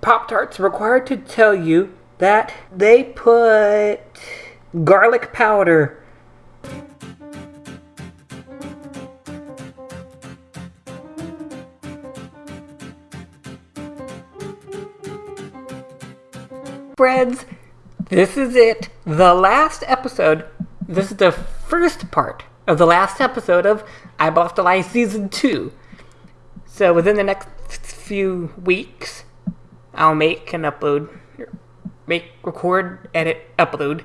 Pop Tarts required to tell you that they put garlic powder. Friends, this is it. The last episode. This is the first part of the last episode of Eyeball After Lie Season 2. So within the next few weeks, I'll make and upload, make, record, edit, upload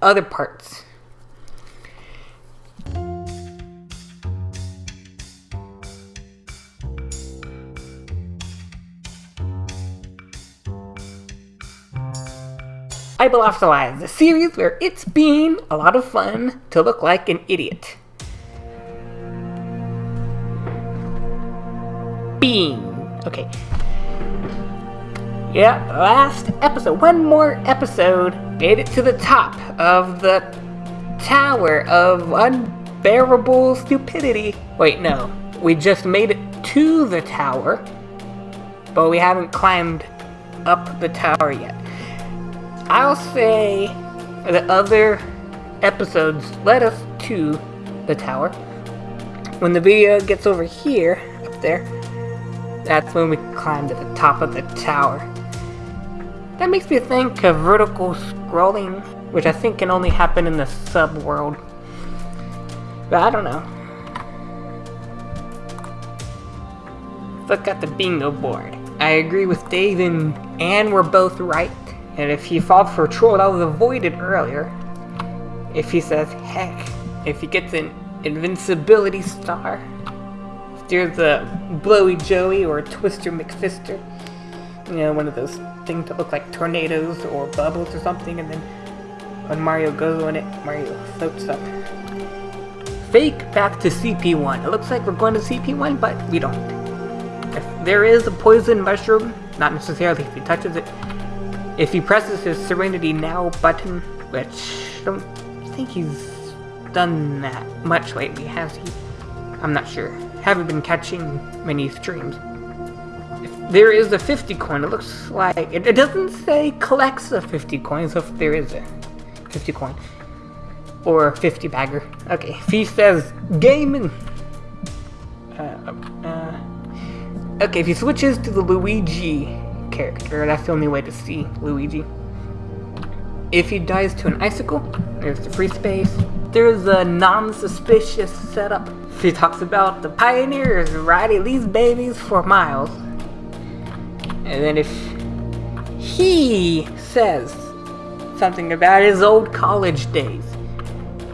other parts. After Lies, a series where it's been a lot of fun to look like an idiot. Bean. Okay. Yeah, last episode. One more episode made it to the top of the tower of unbearable stupidity. Wait, no. We just made it to the tower, but we haven't climbed up the tower yet. I'll say the other episodes led us to the tower. When the video gets over here, up there, that's when we climb to the top of the tower. That makes me think of vertical scrolling, which I think can only happen in the sub-world. But I don't know. Look at the bingo board. I agree with Dave and Anne were both right. And if he fought for a Troll, that was avoided earlier. If he says heck, if he gets an invincibility star, if there's a Blowy Joey or a Twister McFister, you know, one of those things that look like tornadoes or bubbles or something, and then when Mario goes on it, Mario floats up. Fake back to CP1. It looks like we're going to CP1, but we don't. If there is a poison mushroom, not necessarily if he touches it, if he presses his Serenity Now button, which I don't think he's done that much lately, has he? I'm not sure. Haven't been catching many streams. There is a 50 coin, it looks like... It, it doesn't say collects a 50 coin, so if there is a 50 coin. Or 50 bagger. Okay, he says gaming... Uh, uh, okay, if he switches to the Luigi character. That's the only way to see Luigi. If he dies to an icicle, there's the free space. There's a non-suspicious setup. He talks about the pioneers riding these babies for miles. And then if he says something about his old college days,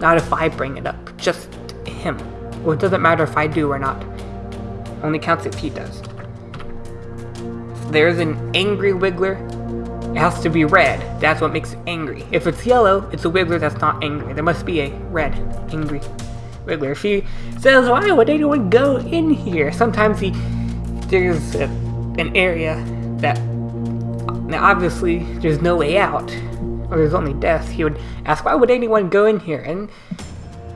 not if I bring it up, just him. Well, it doesn't matter if I do or not. Only counts if he does If there's an angry Wiggler, it has to be red. That's what makes it angry. If it's yellow, it's a Wiggler that's not angry. There must be a red, angry Wiggler. If he says, why would anyone go in here? Sometimes he, there's a, an area that, now obviously there's no way out, or there's only death. He would ask, why would anyone go in here? And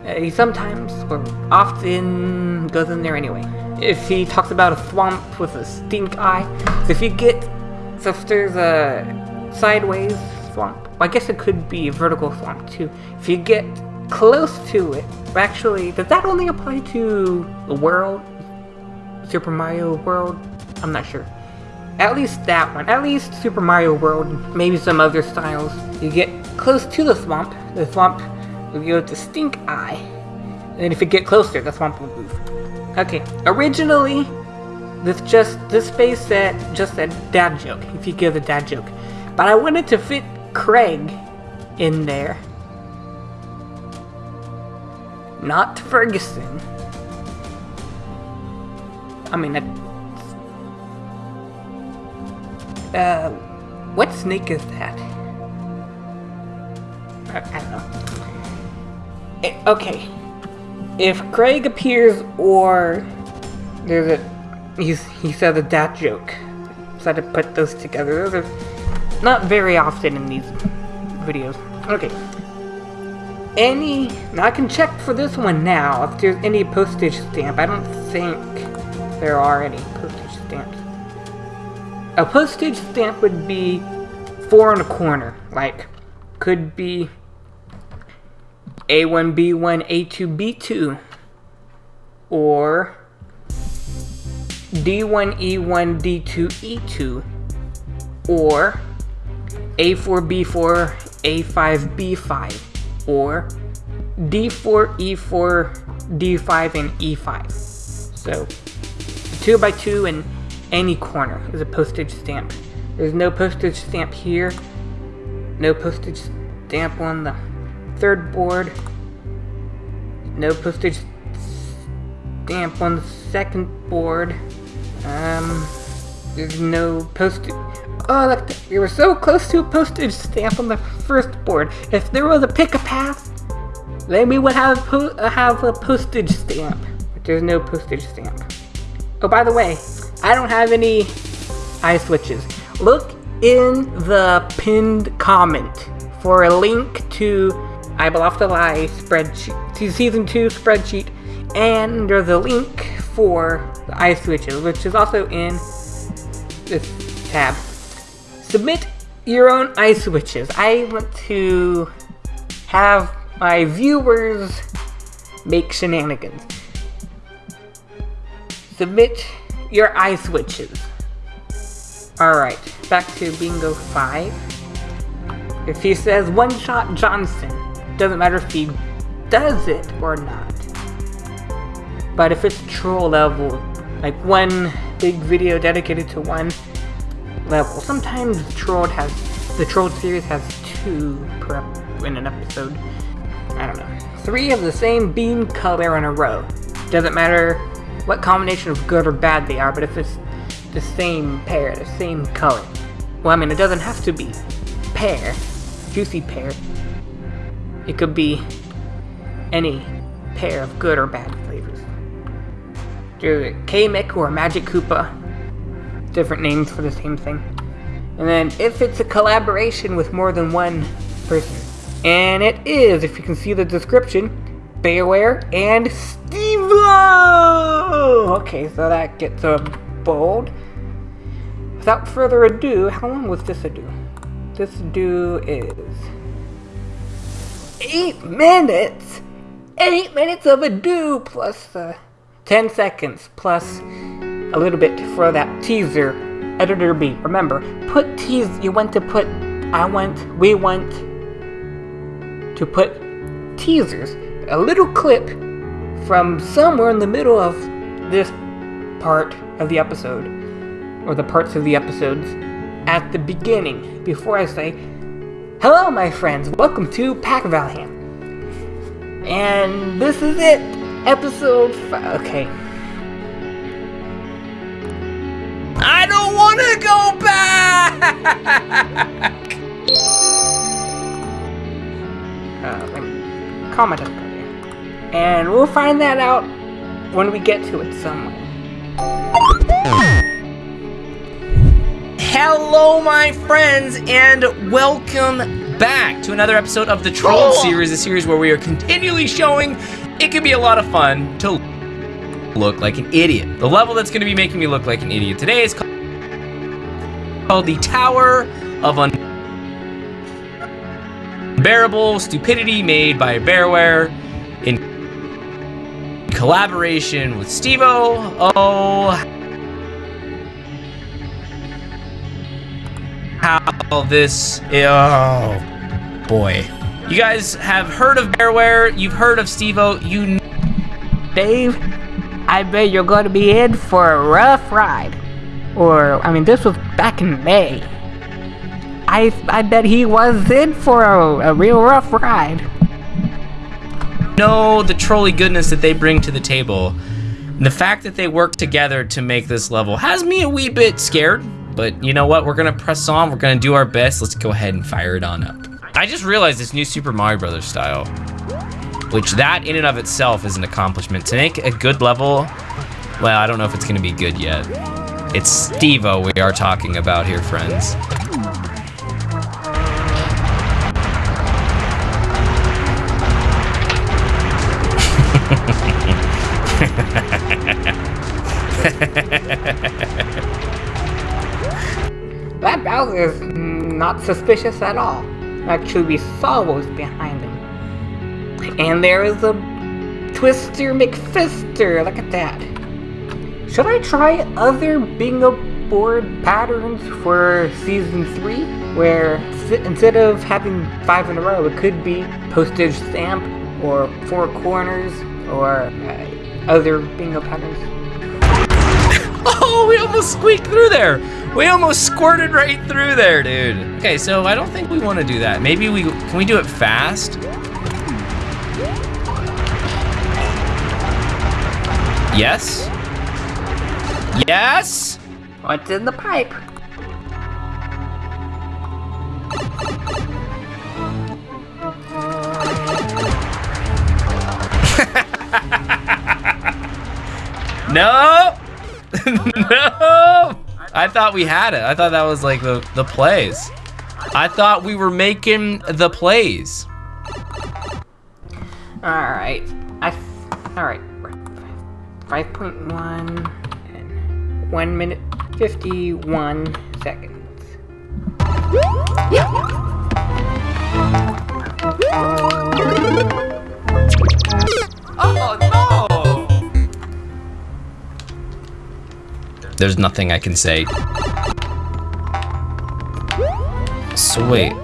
uh, he sometimes, or often, goes in there anyway if he talks about a swamp with a stink eye. So if you get, so if there's a sideways swamp, I guess it could be a vertical swamp too. If you get close to it, actually, does that only apply to the world? Super Mario World? I'm not sure. At least that one. At least Super Mario World, maybe some other styles. You get close to the swamp, the swamp will go to Stink Eye. And if you get closer, the swamp will move. Okay, originally, this just this space said just a dad joke, if you give a dad joke. But I wanted to fit Craig in there. Not Ferguson. I mean, uh, what snake is that? I, don't know. It, eh, okay, if Craig appears or there's a he's he said a dad joke. So I had to put those together. Those are not very often in these videos. Okay. Any now I can check for this one now if there's any postage stamp. I don't think there are any postage. A postage stamp would be four in a corner. Like, could be A1, B1, A2, B2. Or D1, E1, D2, E2. Or A4, B4, A5, B5. Or D4, E4, D5, and E5. So, two by two in any corner is a postage stamp. There's no postage stamp here. No postage stamp on the third board. No postage stamp on the second board. Um, there's no postage. Oh, look, we were so close to a postage stamp on the first board. If there was a pick a path, then we would have po uh, have a postage stamp. But there's no postage stamp. Oh, by the way, I don't have any eye switches. Look in the pinned comment for a link to I Bluff the Lie spreadsheet, to season 2 spreadsheet, and there's a link for the eye switches, which is also in this tab. Submit your own eye switches. I want to have my viewers make shenanigans. Submit your eye switches. Alright, back to bingo 5. If he says one shot Johnson, doesn't matter if he does it or not. But if it's troll level, like one big video dedicated to one level, sometimes Troll has the Troll series has two per in an episode. I don't know. Three of the same beam color in a row. Doesn't matter what combination of good or bad they are, but if it's the same pair, the same color. Well, I mean, it doesn't have to be pear, juicy pear. It could be any pair of good or bad flavors. There's a Kamek or a Magikoopa. Different names for the same thing. And then if it's a collaboration with more than one person. And it is, if you can see the description, Bearware and Stevo! Okay, so that gets a bold. Without further ado, how long was this ado? This ado is... Eight minutes! Eight minutes of ado plus uh, 10 seconds plus a little bit for that teaser. Editor B. Remember, put tease. You want to put. I want. We want to put teasers. A little clip from somewhere in the middle of this part of the episode, or the parts of the episodes, at the beginning, before I say, Hello, my friends, welcome to Pack Valham. And this is it, episode 5. Okay. I don't want to go back! uh, calm. And we'll find that out when we get to it somewhere. Hello, my friends, and welcome back to another episode of the Troll series, a series where we are continually showing it can be a lot of fun to look like an idiot. The level that's going to be making me look like an idiot today is called, called the Tower of Unbearable Stupidity made by Bearware in collaboration with Stevo. Oh, how this. Oh, boy. You guys have heard of Bearware, you've heard of Stevo, you. Dave, I bet you're going to be in for a rough ride. Or, I mean, this was back in May. I, I bet he was in for a, a real rough ride. know the trolley goodness that they bring to the table. And the fact that they work together to make this level has me a wee bit scared. But you know what? We're gonna press on. We're gonna do our best. Let's go ahead and fire it on up. I just realized this new Super Mario Brothers style, which that in and of itself is an accomplishment. To make a good level, well, I don't know if it's gonna be good yet. It's Stevo we are talking about here, friends. Bowser's not suspicious at all. Actually, we saw what was behind him. And there is a Twister McFister, look at that. Should I try other bingo board patterns for season 3? Where instead of having five in a row, it could be postage stamp or four corners or uh, other bingo patterns. Oh, we almost squeaked through there. We almost squirted right through there, dude. Okay, so I don't think we want to do that. Maybe we, can we do it fast? Yes? Yes? What's in the pipe? No! No! I thought we had it. I thought that was like the, the plays. I thought we were making the plays. Alright. I. Alright. 5.1 and 1 minute 51 seconds. Oh no! There's nothing I can say. So wait.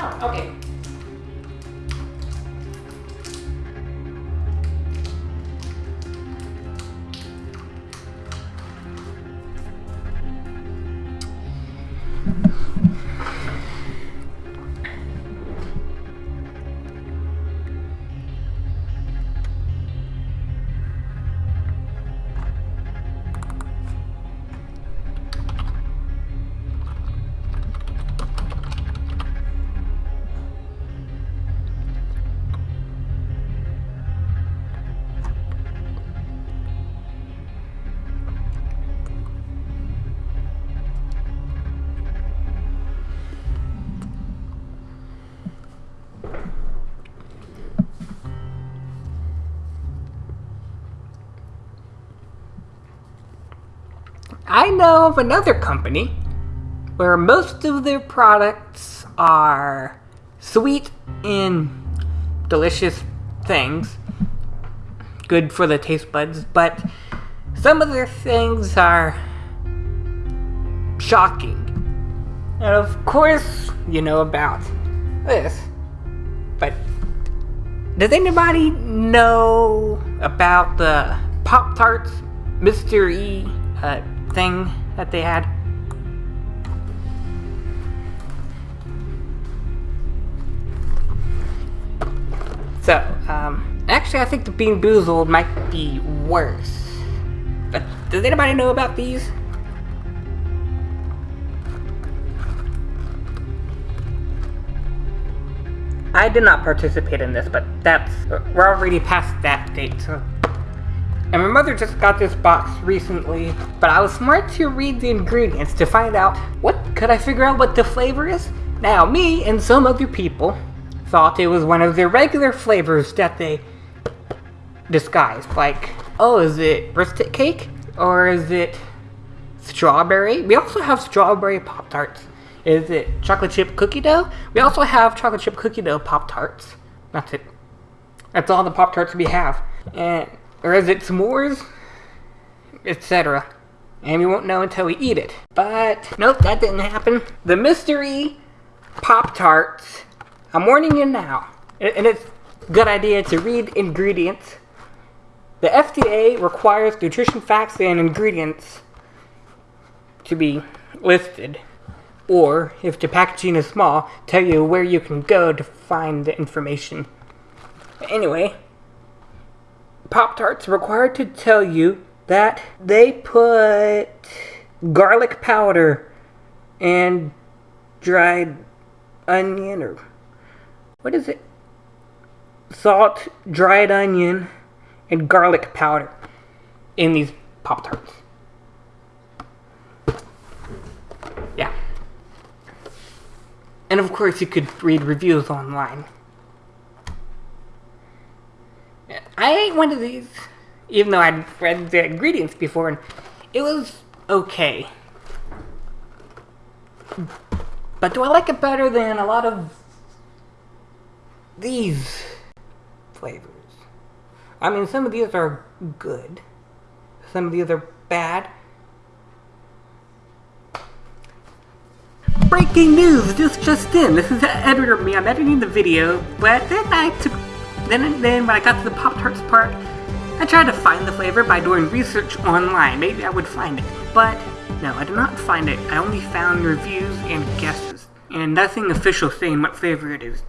No, okay. I know of another company where most of their products are sweet and delicious things, good for the taste buds, but some of their things are shocking. And of course, you know about this. But does anybody know about the Pop Tarts. E uh, thing that they had? So, um, actually, I think the BeanBoozled might be worse. But does anybody know about these? I did not participate in this, but that's we're already past that date. So. And my mother just got this box recently, but I was smart to read the ingredients to find out what could I figure out what the flavor is. Now, me and some other people thought it was one of their regular flavors that they disguised. Like, oh, is it birthday cake or is it strawberry? We also have strawberry pop tarts. Is it chocolate chip cookie dough? We also have chocolate chip cookie dough Pop Tarts. That's it. That's all the Pop Tarts we have. And or is it s'mores? Etc. And we won't know until we eat it. But nope, that didn't happen. The mystery Pop Tarts. I'm warning you now. And it's a good idea to read ingredients. The FDA requires nutrition facts and ingredients to be listed or if the packaging is small, tell you where you can go to find the information. Anyway, Pop Tarts required to tell you that they put garlic powder and dried onion or what is it? Salt, dried onion, and garlic powder in these Pop Tarts. Yeah. And of course, you could read reviews online. I ate one of these, even though I'd read the ingredients before, and it was okay. But do I like it better than a lot of these flavors? I mean, some of these are good, some of these are bad. Breaking news This just in. This is editor me. I'm editing the video, but then I took then then when I got to the Pop Tarts part, I tried to find the flavor by doing research online. Maybe I would find it, but no, I did not find it. I only found reviews and guesses, and nothing official saying what flavor it is.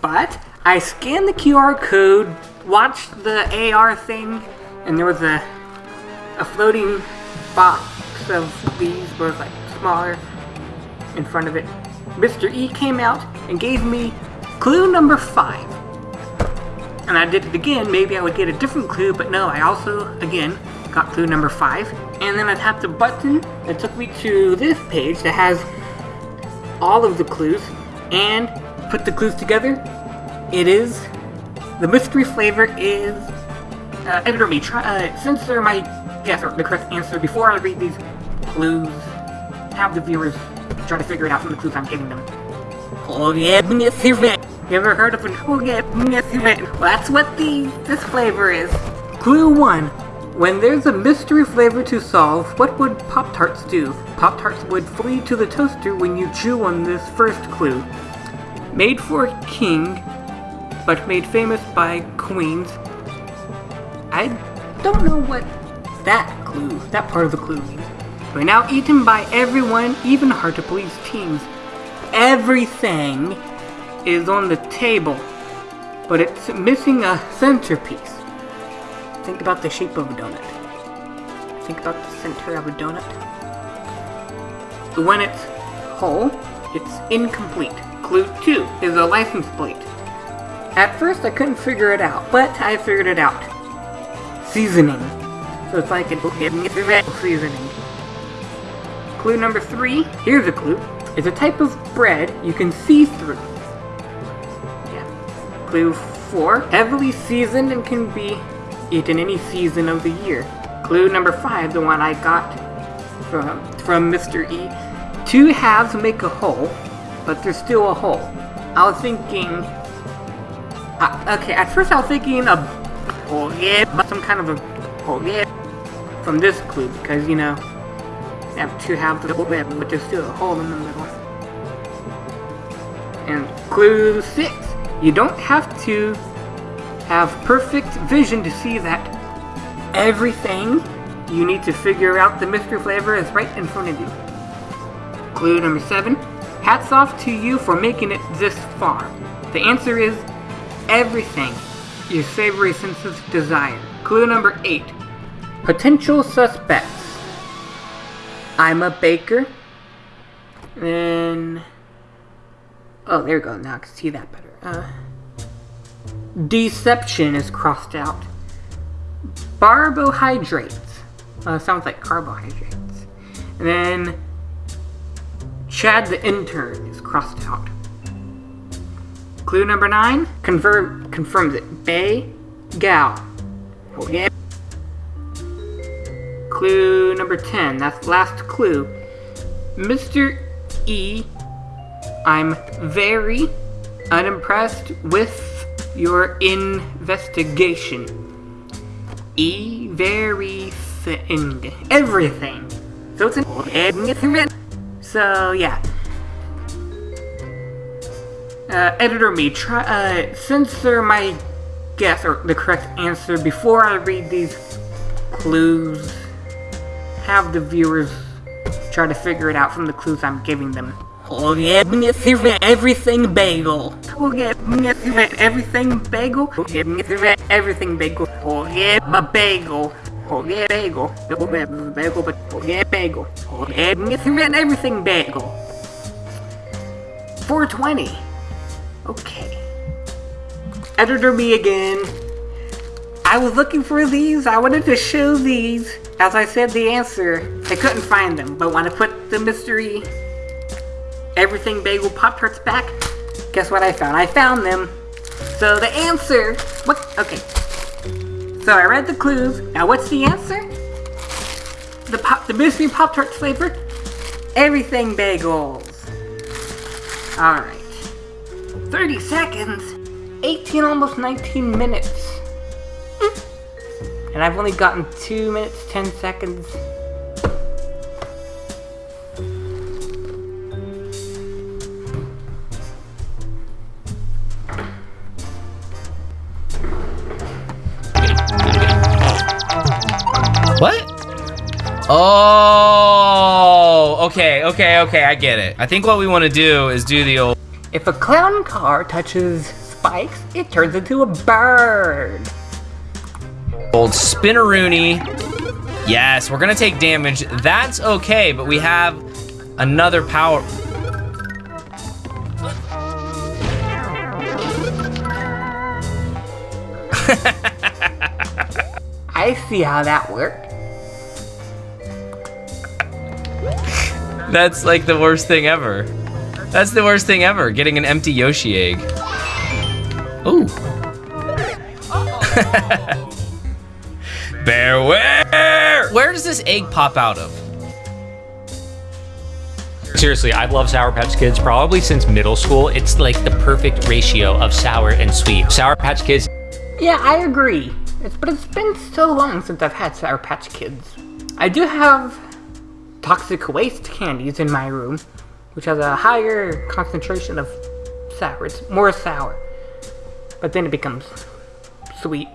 But I scanned the QR code, watched the AR thing, and there was a a floating box of these, but like smaller, in front of it. Mr. E came out and gave me clue number five. And I did it again, maybe I would get a different clue, but no, I also, again, got clue number five. And then I tapped a button that took me to this page that has all of the clues and put the clues together. It is, the mystery flavor is, uh, editor me, try, uh, censor my guess the correct answer before I read these clues. Have the viewers try to figure it out from the clues I'm giving them. Oh yeah, mystery. You ever heard of an oh yeah, mystery? Well, that's what the this flavor is. Clue one. When there's a mystery flavor to solve, what would Pop Tarts do? Pop Tarts would flee to the toaster when you chew on this first clue. Made for a king, but made famous by queens. I don't know what that clue, that part of the clue. We're now eaten by everyone, even hard to please teams. Everything is on the table, but it's missing a centerpiece. Think about the shape of a donut. Think about the center of a donut. When it's whole, it's incomplete. Clue 2 is a license plate. At first I couldn't figure it out, but I figured it out. Seasoning. So it's like an a seasoning. Clue number three, here's a clue, is a type of bread you can see through. Yeah. Clue four, heavily seasoned and can be eaten any season of the year. Clue number five, the one I got from, from Mr. E. Two halves make a whole, but there's still a hole. I was thinking... Uh, okay, at first I was thinking of... Oh yeah, but some kind of a... Oh yeah. From this clue, because, you know, you have two halves of the web, but there's still a hole in the middle. And clue six, you don't have to have perfect vision to see that everything you need to figure out the mystery flavor is right in front of you. Clue number seven, hats off to you for making it this far. The answer is everything your savory senses desire. Clue number eight, potential suspects. I'm a baker. And oh, there we go. Now I can see that better. Uh, deception is crossed out. Carbohydrates. Uh, sounds like carbohydrates. And then Chad the intern is crossed out. Clue number nine confirm confirms it. Bay Gal. Yeah. Clue number 10, that's last clue. Mr. E, I'm very unimpressed with your investigation. E, very thing. Everything. So it's an So, yeah. Uh, editor me, try, uh, censor my guess, or the correct answer, before I read these clues have the viewers try to figure it out from the clues I'm giving them. Oh yeah, Mr. Everything Bagel. Oh yeah, Mr. Everything Bagel. Oh yeah, Mr. Everything Bagel. Oh yeah, a bagel. Oh yeah, bagel. Oh yeah, bagel, but oh yeah, bagel. Oh yeah, Mr. Everything Bagel. 420. Okay. Editor me again. I was looking for these. I wanted to show these. As I said the answer, I couldn't find them. But when I put the mystery everything bagel Pop Tarts back, guess what I found? I found them. So the answer, what? Okay. So I read the clues. Now what's the answer? The pop, the mystery Pop Tart flavor, everything bagels. All right. 30 seconds, 18, almost 19 minutes. And I've only gotten 2 minutes, 10 seconds. What? Oh, okay, okay, okay, I get it. I think what we want to do is do the old. If a clown car touches spikes, it turns into a bird. Old spinneroony. Yes, we're gonna take damage. That's okay, but we have another power. I see how that worked. That's like the worst thing ever. That's the worst thing ever, getting an empty Yoshi egg. Ooh. Beware! Where does this egg pop out of? Seriously, I've loved Sour Patch Kids probably since middle school. It's like the perfect ratio of sour and sweet. Sour Patch Kids Yeah, I agree. It's, but it's been so long since I've had Sour Patch Kids. I do have toxic waste candies in my room, which has a higher concentration of sour. It's more sour. But then it becomes sweet.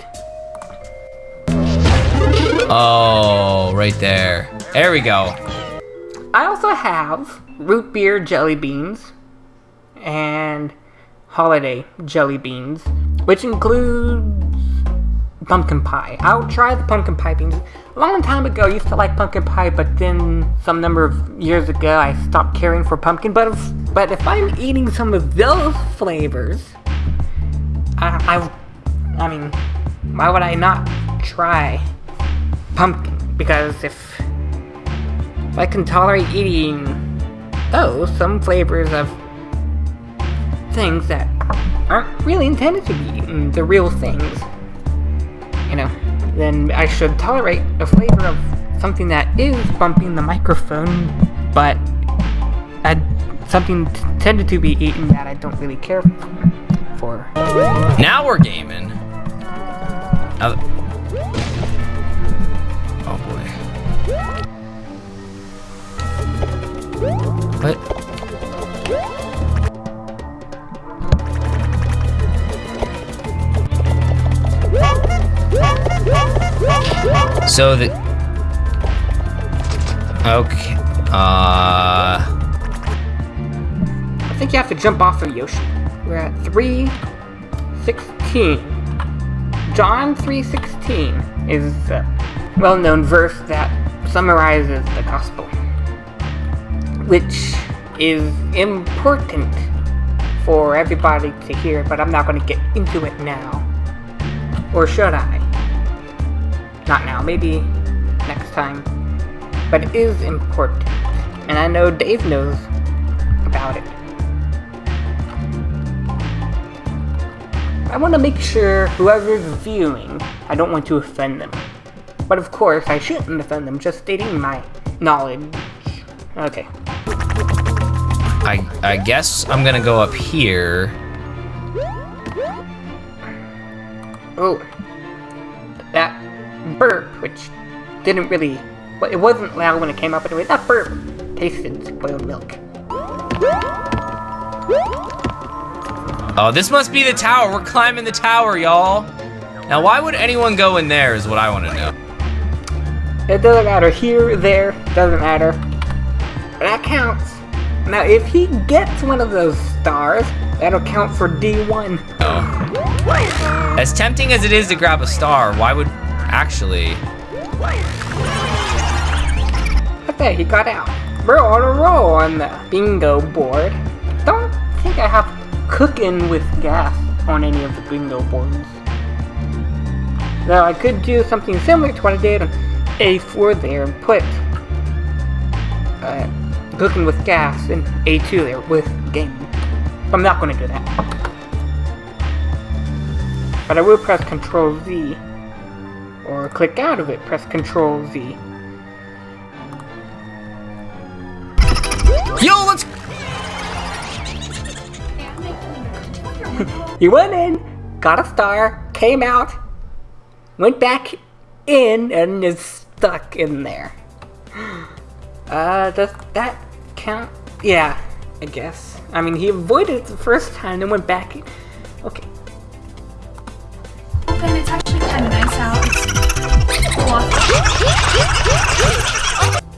Oh, right there. There we go. I also have root beer jelly beans and holiday jelly beans, which includes pumpkin pie. I'll try the pumpkin pie beans. A long time ago, I used to like pumpkin pie, but then some number of years ago, I stopped caring for pumpkin. But if, but if I'm eating some of those flavors, I, I, I mean, why would I not try pumpkin? Because if if I can tolerate eating those, some flavors of things that aren't really intended to be eaten, the real things, you know, then I should tolerate the flavor of something that is bumping the microphone, but uh, something tended to be eaten that I don't really care for. Now we're gaming. Now What? So the okay, uh, I think you have to jump off of Yoshi. We're at 316. John 316 is a well-known verse that summarizes the gospel, which is important for everybody to hear, but I'm not going to get into it now. Or should I? Not now, maybe next time. But it is important. And I know Dave knows about it. I want to make sure whoever's viewing, I don't want to offend them. But of course, I shouldn't offend them, just stating my knowledge. Okay. I I guess I'm gonna go up here. Oh. That burp, which didn't really. Well, it wasn't loud when it came up anyway. That burp tasted spoiled milk. Oh, this must be the tower. We're climbing the tower, y'all. Now, why would anyone go in there is what I want to know. It doesn't matter here, there, doesn't matter. That counts. Now, if he gets one of those stars, that'll count for D1. Oh. As tempting as it is to grab a star, why would actually? Okay, he got out. We're on a roll on the bingo board. Don't think I have cooking with gas on any of the bingo boards. Though I could do something similar to what I did on A4 there and put uh, cooking with gas and A2 there with game. I'm not going to do that. But I will press Control Z or click out of it, press Control Z. Yo, let's. He went in, got a star, came out, went back in, and is stuck in there. Uh, does that count? Yeah, I guess. I mean, he avoided it the first time, then went back. in. Okay. And it's actually kind of nice out. It's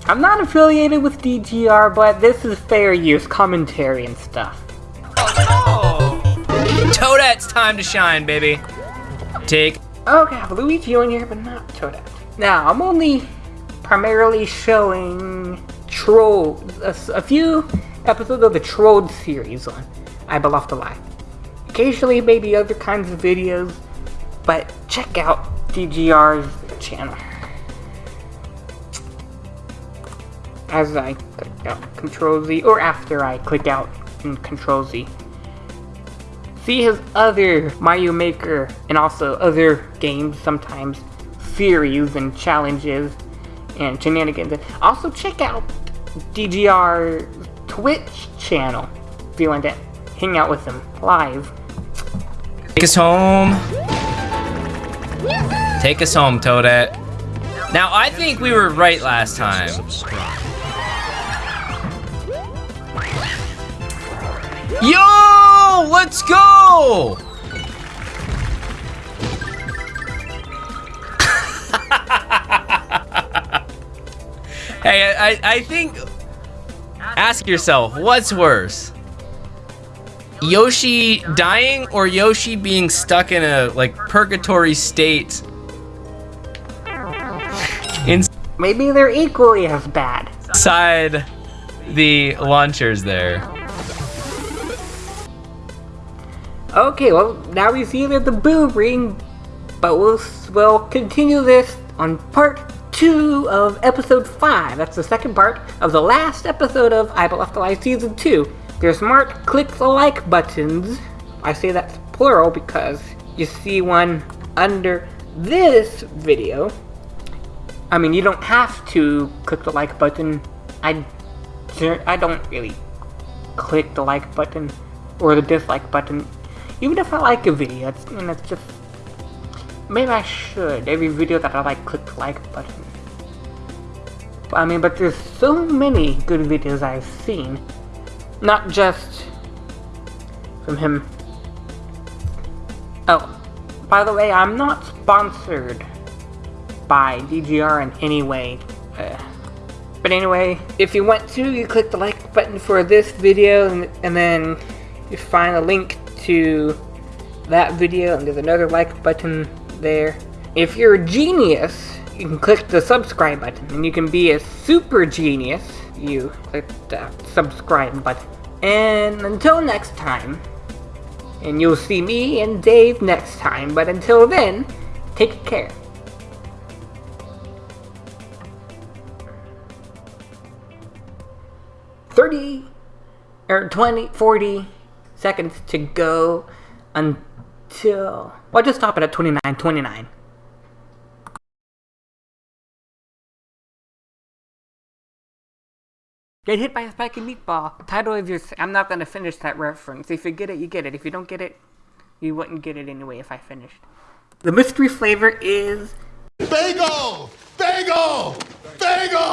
I'm not affiliated with DGR, but this is fair use commentary and stuff. Oh! Toadette's time to shine, baby. Take. Okay, I have Luigi on here, but not Toadette. Now, I'm only primarily showing Troll, a, a few episodes of the Trolled series on I Beloft Alive. Occasionally, maybe other kinds of videos, but check out DGR's channel. As I click out Control Z, or after I click out in Control Z. See his other Mario Maker and also other games sometimes, series and challenges and shenanigans. Also check out DGR Twitch channel if you want to hang out with them live. Take us home. Take us home, Toadette. Now, I think we were right last time. Yo! Let's go! Hey, I, I, think... Ask yourself, what's worse? Yoshi dying or Yoshi being stuck in a like purgatory state Maybe they're equally as bad. inside the launchers there. Okay, well now we see that the boom ring, but we'll we'll continue this on part two of episode five. That's the second part of the last episode of I Left Alive season two. There's marked click the like buttons. I say that's plural because you see one under this video. I mean, you don't have to click the like button. I, I don't really click the like button or the dislike button. Even if I like a video, it's, and it's just maybe I should. Every video that I like, click the like button. I mean, but there's so many good videos I've seen, not just from him. Oh, by the way, I'm not sponsored by DGR in any way. Uh, but anyway, if you want to, you click the like button for this video, and, and then you find a link to that video, and there's another like button there. If you're a genius, you can click the subscribe button, and you can be a super genius. You click the subscribe button. And until next time, and you'll see me and Dave next time, but until then, take care. 30 or 20, 40 seconds to go until. Well, just stop it at 29, 29. Get hit by a spiky meatball. Title of your. I'm not gonna finish that reference. If you get it, you get it. If you don't get it, you wouldn't get it anyway if I finished. The mystery flavor is Bagel! Bagel! Bagel!